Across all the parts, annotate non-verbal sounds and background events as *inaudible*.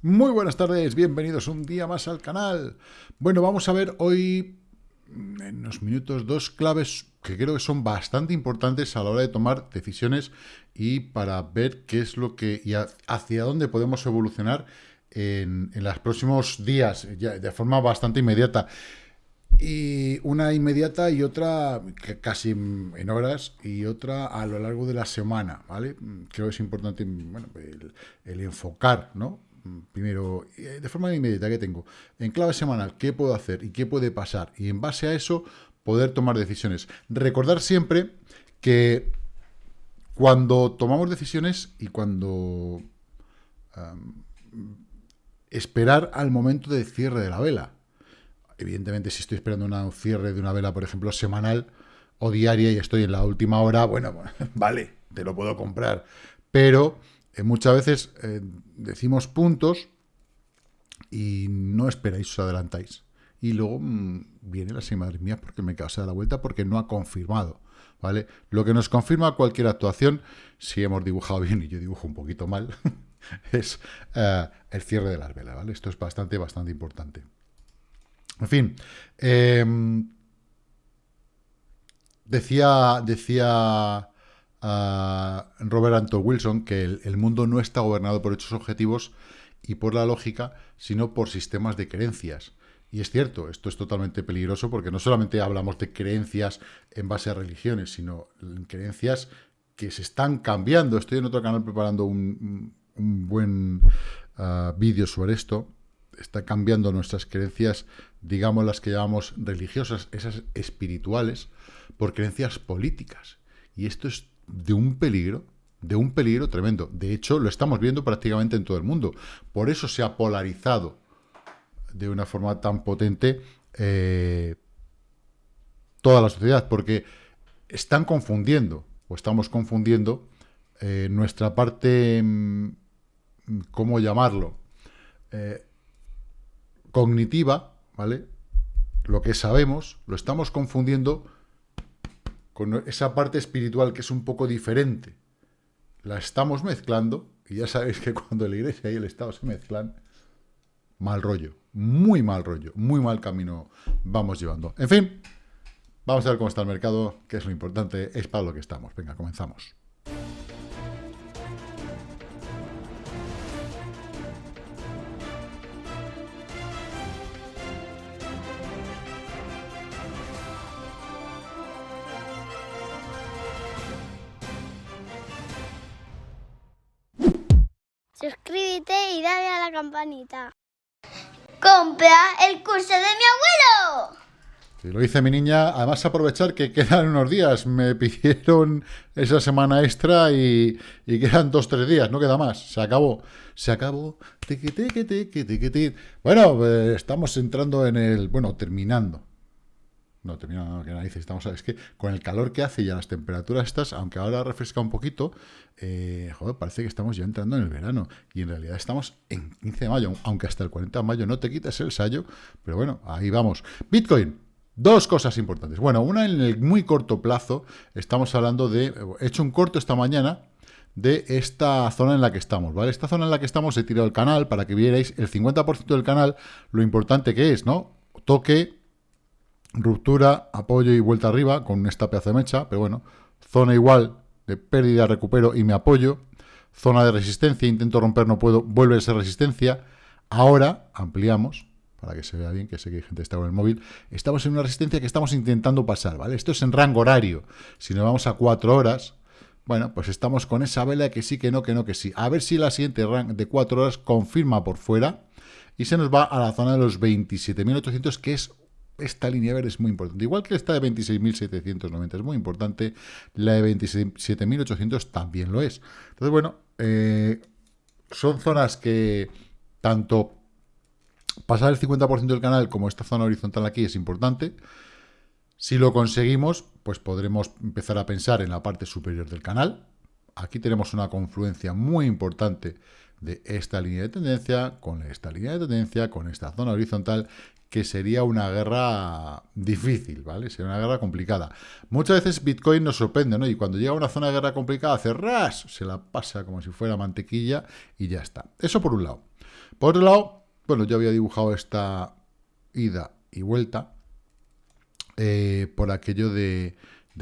Muy buenas tardes, bienvenidos un día más al canal. Bueno, vamos a ver hoy, en unos minutos, dos claves que creo que son bastante importantes a la hora de tomar decisiones y para ver qué es lo que y hacia dónde podemos evolucionar en, en los próximos días, de forma bastante inmediata. Y una inmediata y otra casi en horas y otra a lo largo de la semana, ¿vale? Creo que es importante el enfocar, ¿no? Primero, eh, de forma inmediata que tengo, en clave semanal, qué puedo hacer y qué puede pasar, y en base a eso poder tomar decisiones. Recordar siempre que cuando tomamos decisiones y cuando esperar al momento de cierre de la vela. Evidentemente, si estoy esperando un cierre de una vela, por ejemplo, semanal o diaria y estoy en la última hora, bueno, *laughs* vale, te lo puedo comprar. Pero eh, muchas veces eh, decimos puntos y no esperáis, os adelantáis. Y luego mm, viene la madre mía, porque me causa la vuelta porque no ha confirmado. ¿Vale? Lo que nos confirma cualquier actuación, si hemos dibujado bien y yo dibujo un poquito mal, *laughs* es eh, el cierre de las velas, ¿vale? Esto es bastante, bastante importante. En fin, em, decía, decía a Robert Anton Wilson que el, mundo no está gobernado por hechos objetivos y por la lógica, sino por sistemas de creencias. Y es cierto, esto es totalmente peligroso porque no solamente hablamos de creencias en base a religiones, sino en creencias que se están cambiando. Estoy en otro canal preparando un, buen ah, vídeo sobre esto. Está cambiando nuestras creencias, digamos las que llamamos religiosas, esas espirituales, por creencias políticas. Y esto es de un peligro, de un peligro tremendo. De hecho, lo estamos viendo prácticamente en todo el mundo. Por eso se ha polarizado de una forma tan potente eh, toda la sociedad, porque están confundiendo, o estamos confundiendo, eh, nuestra parte, mm, ¿cómo llamarlo? Eh, cognitiva, ¿vale? Lo que sabemos, lo estamos confundiendo con esa parte espiritual que es un poco diferente, la estamos mezclando, y ya sabéis que cuando la iglesia y el Estado se mezclan, mal rollo, muy mal rollo, muy mal camino vamos llevando. En fin, vamos a ver cómo está el mercado, que es lo importante, es para lo que estamos. Venga, comenzamos. Campanita. ¡Compra el curso de mi abuelo! Lo hice mi niña, además aprovechar que quedan unos días. Me *laughs* pidieron esa semana extra y, y quedan dos, tres días, no queda más. Se acabó. Se acabó. Bueno, pues estamos entrando en el... Bueno, terminando no termina que narices, estamos, es que con el calor que hace y a las temperaturas estas, aunque ahora refresca un poquito, eh, joder, parece que estamos ya entrando en el verano, y en realidad estamos en 15 de mayo, aunque hasta el 40 de mayo no te quites el sallo, pero bueno, ahí vamos. Bitcoin, Dos cosas importantes. Bueno, una en el muy corto plazo, estamos hablando de, he hecho un corto esta mañana, de esta zona en la que estamos, ¿vale? Esta zona en la que estamos he tirado el canal para que vierais el 50% del canal, lo importante que es, ¿no? Toque, ruptura, apoyo y vuelta arriba con esta pedazo de mecha, pero bueno, zona igual de pérdida, recupero y me apoyo, zona de resistencia, intento romper, no puedo, vuelve a ser resistencia, ahora ampliamos, para que se vea bien, que sé que hay gente que está con el móvil, estamos en una resistencia que estamos intentando pasar, ¿vale? Esto es en rango horario, si nos vamos a cuatro horas, bueno, pues estamos con esa vela que sí, que no, que no, que sí. A ver si la siguiente de cuatro horas confirma por fuera y se nos va a la zona de los 27.800, que es esta línea verde es muy importante. Igual que esta de 26.790 es muy importante, la de 27.800 también lo es. Entonces, bueno, eh, son zonas que tanto pasar el 50% del canal como esta zona horizontal aquí es importante. Si lo conseguimos, pues podremos empezar a pensar en la parte superior del canal. Aquí tenemos una confluencia muy importante de esta línea de tendencia, con esta línea de tendencia, con esta zona horizontal, que sería una guerra difícil, ¿vale? Sería una guerra complicada. Muchas veces Bitcoin nos sorprende, ¿no? Y cuando llega a una zona de guerra complicada, hace ras, se la pasa como si fuera mantequilla y ya está. Eso por un lado. Por otro lado, bueno, yo había dibujado esta ida y vuelta eh, por aquello de,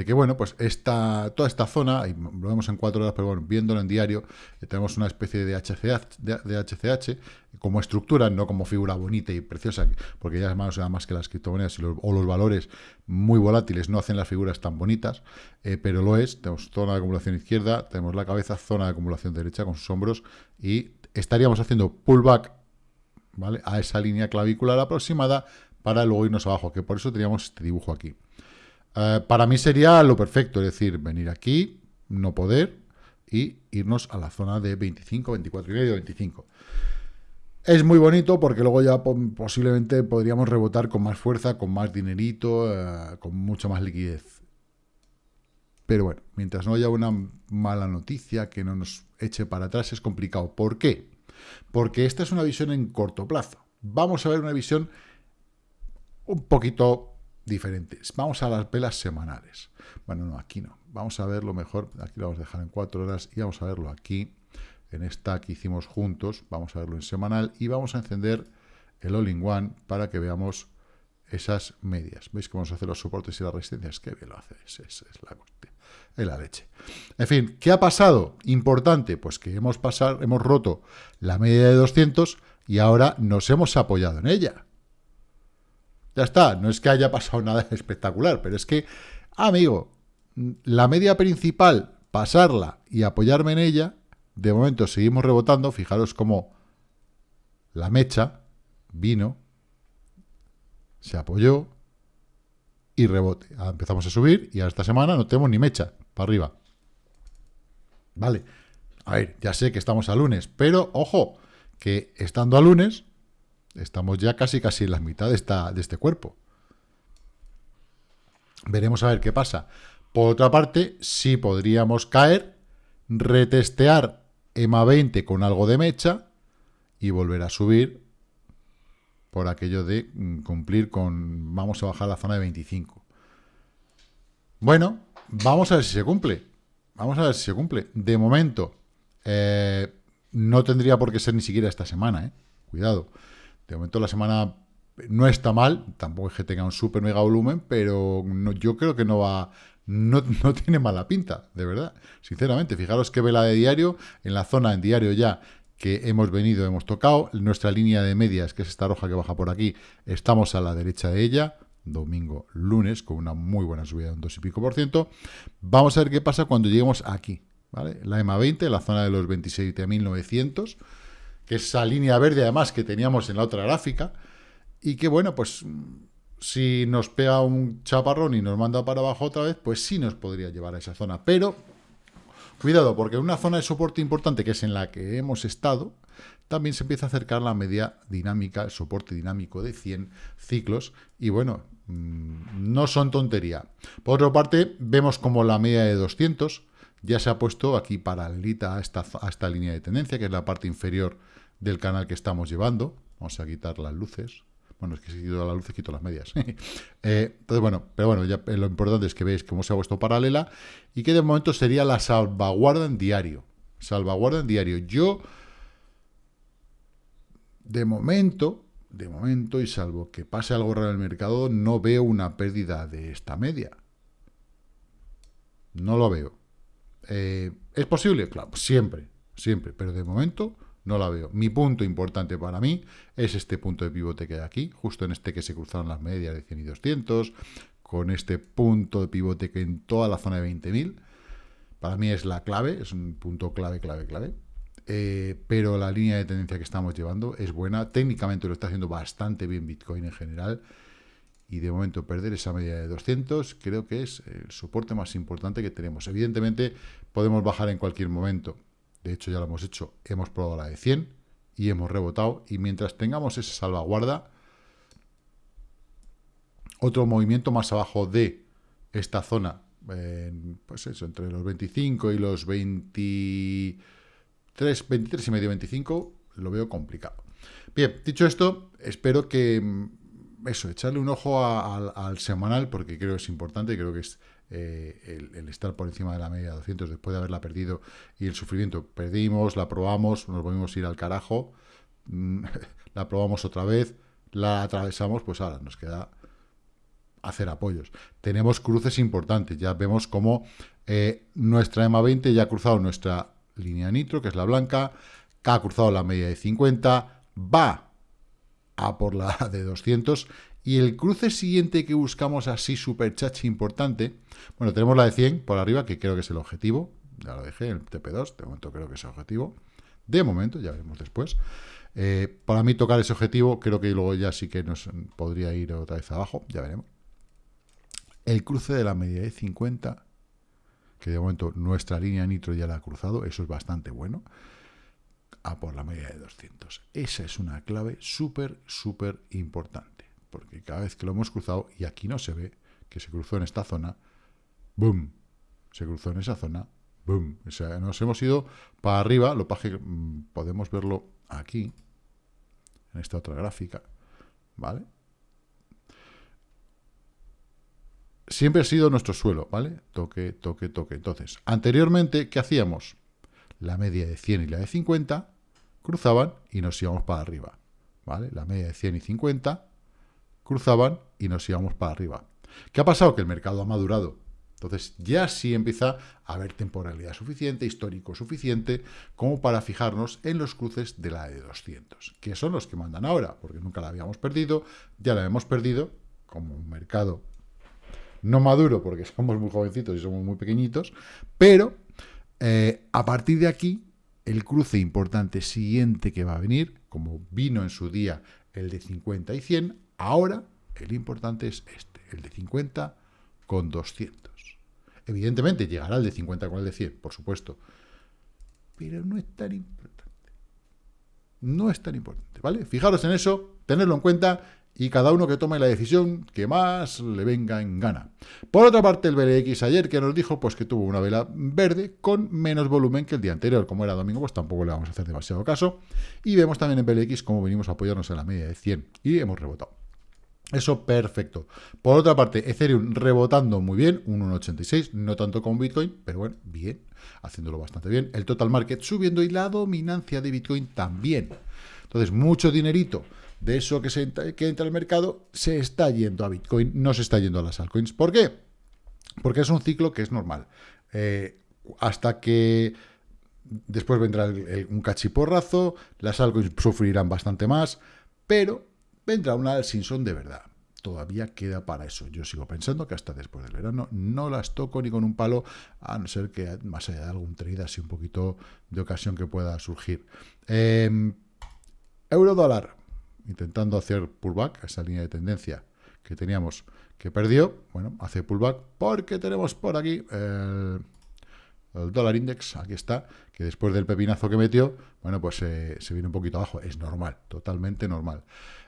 que, bueno, pues esta, toda esta zona, y lo vemos en cuatro horas, pero bueno, viéndolo en diario, eh, tenemos una especie de HCH, de, como estructura, no como figura bonita y preciosa, porque ya más, más que las criptomonedas o los valores muy volátiles no hacen las figuras tan bonitas, eh, pero lo es, tenemos zona de acumulación izquierda, tenemos la cabeza, zona de acumulación derecha con sus hombros, y estaríamos haciendo pullback ¿vale? a esa línea clavicular aproximada para luego irnos abajo, que por eso teníamos este dibujo aquí. Eh, para mí sería lo perfecto, es decir, venir aquí, no poder, y irnos a la zona de 25, 24 y medio, 25. Es muy bonito porque luego ya posiblemente podríamos rebotar con más fuerza, con más dinerito, eh, con mucha más liquidez. Pero bueno, mientras no haya una mala noticia que no nos eche para atrás es complicado. ¿Por qué? Porque esta es una visión en corto plazo. Vamos a ver una visión un poquito diferentes. Vamos a las velas semanales. Bueno, no, aquí no. Vamos a verlo mejor. Aquí lo vamos a dejar en cuatro horas y vamos a verlo aquí, en esta que hicimos juntos. Vamos a verlo en semanal y vamos a encender el All-in-One para que veamos esas medias. ¿Veis cómo se hacen los soportes y las resistencias? Qué bien lo hace. Es, es, la, es la leche. En fin, ¿qué ha pasado? Importante, pues que hemos, pasado, hemos roto la media de 200 y ahora nos hemos apoyado en ella. Ya está, no es que haya pasado nada *laughs* espectacular, pero es que, amigo, la media principal, pasarla y apoyarme en ella, de momento seguimos rebotando, fijaros cómo la mecha vino, se apoyó y rebote. Empezamos a subir y a esta semana no tenemos ni mecha para arriba. Vale, a ver, ya sé que estamos a lunes, pero ojo, que estando a lunes Estamos ya casi casi en la mitad de, este cuerpo. Veremos a ver qué pasa. Por otra parte, sí podríamos caer, retestear EMA 20 con algo de mecha y volver a subir por aquello de mm, cumplir con... Vamos a bajar la zona de 25. Bueno, vamos a ver si se cumple. Vamos a ver si se cumple. De momento, eh, no tendría por qué ser ni siquiera esta semana, ¿eh? Cuidado. De momento la semana no está mal, tampoco es que tenga un super mega volumen, pero yo creo que no va, *laughs* no, tiene mala pinta, de verdad. Sinceramente, fijaros que vela de diario, en la zona en diario ya que hemos venido, hemos tocado, nuestra línea de medias, que es esta roja que baja por aquí, estamos a la derecha de ella, domingo, lunes, con una muy buena subida de un 2 y pico por ciento. Vamos a ver qué pasa cuando lleguemos aquí, ¿vale? La EMA 20, la zona de los 27.900, que es esa línea verde además que teníamos en la otra gráfica, y que bueno, pues si nos pega un chaparrón y nos manda para abajo otra vez, pues sí nos podría llevar a esa zona. Pero, cuidado, porque en una zona de soporte importante, que es en la que hemos estado, también se empieza a acercar la media dinámica, el soporte dinámico de 100 ciclos, y bueno, mm, no son tontería. Por otra parte, vemos como la media de 200 ya se ha puesto aquí paralelita a esta, a esta línea de tendencia, que es la parte inferior del canal que estamos llevando. Vamos a quitar las luces. Bueno, es que si quito las luces, quito las medias. *laughs* Eh, entonces, bueno, pero bueno, eh, lo importante es que veáis cómo se ha puesto paralela y que de momento sería la salvaguarda en diario. Salvaguarda en diario. Yo, de momento, de momento, y salvo que pase algo raro en el mercado, no veo una pérdida de esta media. No lo veo. Eh, ¿Es posible? Claro, siempre, siempre, pero de momento no la veo. Mi punto importante para mí es este punto de pivote que hay aquí, justo en este que se cruzaron las medias de 100 y 200, con este punto de pivote que en toda la zona de 20.000, para mí es la clave, es un punto clave, clave, clave. Eh, pero la línea de tendencia que estamos llevando es buena. Técnicamente lo está haciendo bastante bien Bitcoin en general. Y de momento perder esa media de 200 creo que es el soporte más importante que tenemos. Evidentemente podemos bajar en cualquier momento de hecho ya lo hemos hecho, hemos probado la de 100 y hemos rebotado, y mientras tengamos esa salvaguarda, otro movimiento más abajo de esta zona, pues eso, entre los 25 y los 23, 23 y medio, 25, lo veo complicado. Bien, dicho esto, espero que, mm, eso, echarle un ojo al semanal, porque creo que es importante, creo que es eh, el, estar por encima de la media de 200 después de haberla perdido y el sufrimiento. Perdimos, la probamos, nos volvimos a ir al carajo, mm, *laughs* la probamos otra vez, la atravesamos, pues ahora nos queda hacer apoyos. Tenemos cruces importantes, ya vemos cómo eh, nuestra EMA 20 ya ha cruzado nuestra línea nitro, que es la blanca, ha cruzado la media de 50, va a por la *laughs* de 200, y el cruce siguiente que buscamos así super chachi importante, bueno, tenemos la de 100 por arriba, que creo que es el objetivo, ya lo dejé, el TP2, de momento creo que es el objetivo, de momento, ya veremos después. Eh, para mí tocar ese objetivo, creo que luego ya sí que nos podría ir otra vez abajo, ya veremos. El cruce de la media de 50, que de momento nuestra línea nitro ya la ha cruzado, eso es bastante bueno, a por la media de 200. Esa es una clave súper, súper importante, porque cada vez que lo hemos cruzado, y aquí no se ve que se cruzó en esta zona, ¡boom! Se cruzó en esa zona, ¡boom! O sea, nos hemos ido para arriba, lo que mm, podemos verlo aquí, en esta otra gráfica, ¿vale? Siempre ha sido nuestro suelo, ¿vale? Toque, toque, toque. Entonces, anteriormente, ¿qué hacíamos? La media de 100 y la de 50 cruzaban y nos íbamos para arriba, ¿vale? La media de 100 y 50 cruzaban y nos íbamos para arriba. ¿Qué ha pasado? Que el mercado ha madurado. Entonces ya sí empieza a haber temporalidad suficiente, histórico suficiente, como para fijarnos en los cruces de la de 200, que son los que mandan ahora, porque nunca la habíamos perdido, ya la hemos perdido, como un mercado no maduro, porque *laughs* somos muy jovencitos y somos muy pequeñitos, pero eh, a partir de aquí, el cruce importante siguiente que va a venir, como vino en su día el de 50 y 100, ahora el importante es este, el de 50 con 200. Evidentemente llegará el de 50 con el de 100, por supuesto. Pero no es tan importante. No es tan importante, ¿vale? Fijaros en eso, tenerlo en cuenta y cada uno que tome la decisión que más le venga en gana. Por otra parte, el BLX ayer que nos dijo pues que tuvo una vela verde con menos volumen que el día anterior. Como era domingo, pues tampoco le vamos a hacer demasiado caso. Y vemos también en BLX cómo venimos a apoyarnos en la media de 100 y hemos rebotado. Eso perfecto. Por otra parte, Ethereum rebotando muy bien, un 1,86, no tanto como Bitcoin, pero bueno, bien, haciéndolo bastante bien. El total market subiendo y la dominancia de Bitcoin también. Entonces, mucho dinerito de eso que, entra al mercado se está yendo a Bitcoin, no se está yendo a las altcoins. ¿Por qué? Porque es un ciclo que es normal. Eh, hasta que después vendrá un cachiporrazo, las altcoins sufrirán bastante más, pero vendrá una Simpson de verdad. Todavía queda para eso. Yo sigo pensando que hasta después del verano no las toco ni con un palo, a no ser que más allá de algún trade así un poquito de ocasión que pueda surgir. Eh, euro dólar, intentando hacer pullback, esa línea de tendencia que teníamos que perdió, bueno, hace pullback porque tenemos por aquí el, dólar index, aquí está, que después del pepinazo que metió, bueno, pues eh, se viene un poquito abajo, es normal, totalmente normal.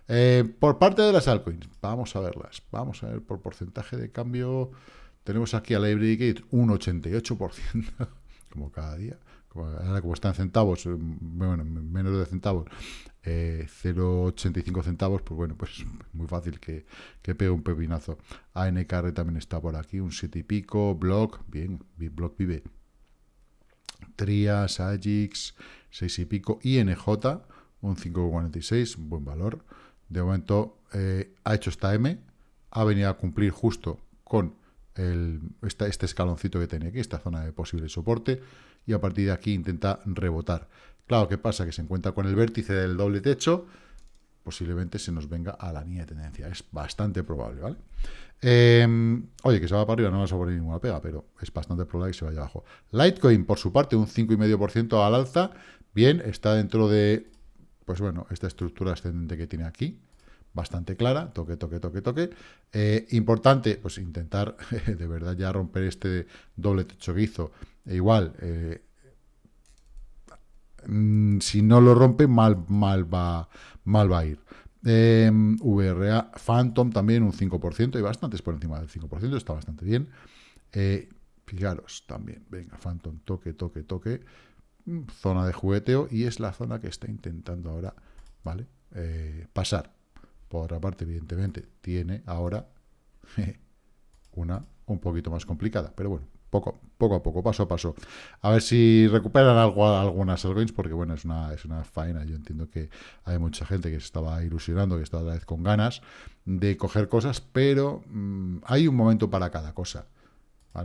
Eh, por parte de las altcoins, vamos a verlas. Vamos a ver por porcentaje de cambio. Tenemos aquí a la Gate un 88%, *laughs* como cada día. Ahora como está en centavos, eh, bueno, menos de centavos, 0,85 centavos, pues bueno, pues *laughs* muy fácil que, que pegue un pepinazo. ANKR también está por aquí, un 7 y pico, Block, bien, Block vive. Trias, Agix, 6 y pico, INJ, un 5,46, buen valor. De momento eh, ha hecho esta M, ha venido a cumplir justo con este escaloncito que tenía aquí, esta zona de posible soporte, y a partir de aquí intenta rebotar. Claro, ¿qué pasa? Que se encuentra con el vértice del doble techo, posiblemente se nos venga a la línea de tendencia. Es bastante probable, ¿vale? Em, oye, que se va para arriba, no vas a poner ninguna pega, pero es bastante probable que se vaya abajo. Litecoin, por su parte, un 5,5% al alza. Bien, está dentro de pues bueno, esta estructura ascendente que tiene aquí, bastante clara, toque, toque, toque, toque. Eh, importante, pues intentar *laughs* de verdad ya romper este doble techo. E igual, eh, mm, si no lo rompe, mal, mal, va, mal va a ir. Eh, VRA Phantom también un 5%, y bastantes por encima del 5%, está bastante bien. fijaros también, venga, Phantom, toque, toque, toque zona de jugueteo y es la zona que está intentando ahora, ¿vale? Eh, pasar. Por otra parte, evidentemente, tiene ahora *laughs* una un poquito más complicada, pero bueno, poco, poco a poco, paso a paso. A ver si recuperan algo, algunas altcoins, porque bueno, es una, es una faena. Yo entiendo que hay mucha gente que se estaba ilusionando, que está otra vez con ganas de coger cosas, pero mm, hay un momento para cada cosa.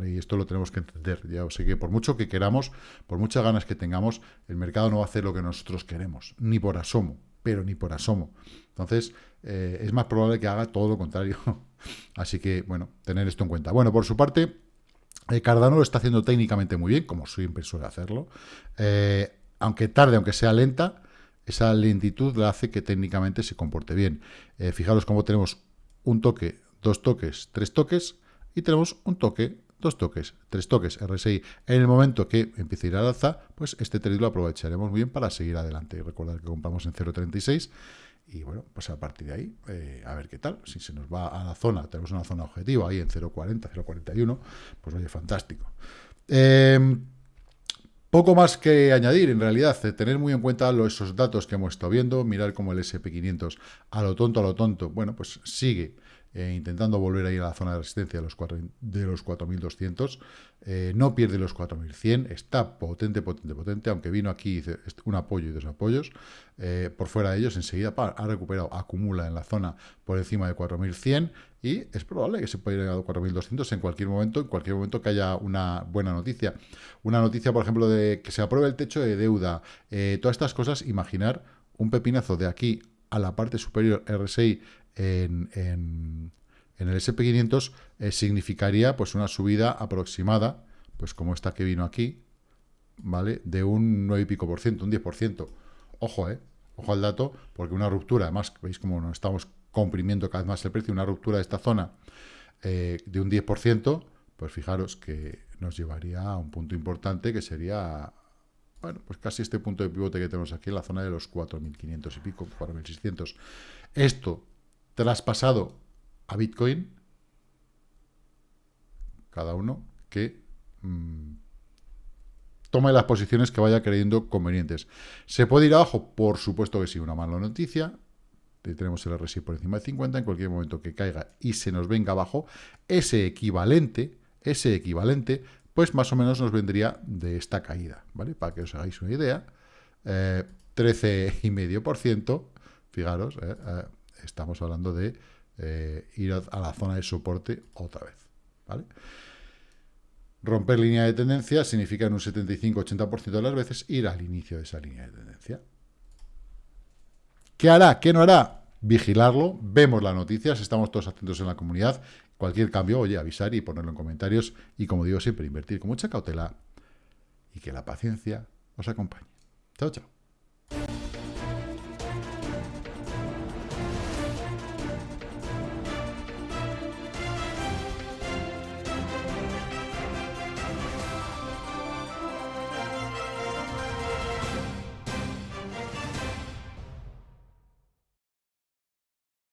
Y esto lo tenemos que entender. Ya sé que por mucho que queramos, por muchas ganas que tengamos, el mercado no va a hacer lo que nosotros queremos, ni por asomo, pero ni por asomo. Entonces, eh, es más probable que haga todo lo contrario. *laughs* Así que, bueno, tener esto en cuenta. Bueno, por su parte, Cardano lo está haciendo técnicamente muy bien, como siempre suele hacerlo. Eh, aunque tarde, aunque sea lenta, esa lentitud le hace que técnicamente se comporte bien. fijaros cómo tenemos un toque, dos toques, tres toques, y tenemos un toque, dos toques, tres toques RSI. En el momento que empiece a ir al alza, pues este trade lo aprovecharemos muy bien para seguir adelante. Y recordar que compramos en 0.36 y bueno, pues a partir de ahí, eh, a ver qué tal. Si se nos va a la zona, tenemos una zona objetiva ahí en 0.40, 0.41, pues oye, fantástico. Em, poco más que añadir, en realidad, eh, tener muy en cuenta esos datos que hemos estado viendo, mirar cómo el SP500 a lo tonto, a lo tonto, bueno, pues sigue eh, intentando volver ahí a la zona de resistencia de los, 4, de los 4.200. Eh, no pierde los 4.100, está potente, potente, potente, aunque vino aquí un apoyo y dos apoyos. Eh, por fuera de ellos, enseguida ha recuperado, acumula en la zona por encima de 4.100 y es probable que se pueda ir a 4.200 en cualquier momento, en cualquier momento que haya una buena noticia. Una noticia, por ejemplo, de que se apruebe el techo de deuda, todas estas cosas, imaginar un pepinazo de aquí a la parte superior RSI en, en, el SP500 eh, significaría pues una subida aproximada, pues como esta que vino aquí, ¿vale? De un 9 y pico por ciento, un 10%. Ojo, ¿eh? Ojo al dato, porque una ruptura, además, veis cómo nos estamos comprimiendo cada vez más el precio, una ruptura de esta zona eh, de un 10%, pues fijaros que nos llevaría a un punto importante que sería, bueno, pues casi este punto de pivote que tenemos aquí en la zona de los 4.500 y pico, 4.600. Esto traspasado a Bitcoin, cada uno que mm, tome las posiciones que vaya creyendo convenientes. ¿Se puede ir abajo? Por supuesto que sí, una mala noticia. Tenemos el RSI por encima de 50, en cualquier momento que caiga y se nos venga abajo, ese equivalente, ese equivalente, pues más o menos nos vendría de esta caída, ¿vale? Para que os hagáis una idea, eh, 13,5%, fijaros, eh, eh estamos hablando de eh, ir a, la zona de soporte otra vez. Romper línea de tendencia significa en un 75-80% de las veces ir al inicio de esa línea de tendencia. ¿Qué hará? ¿Qué no hará? Vigilarlo, vemos las noticias, estamos todos atentos en la comunidad. Cualquier cambio, oye, avisar y ponerlo en comentarios. Y como digo siempre, invertir con mucha cautela y que la paciencia os acompañe. Chao, chao.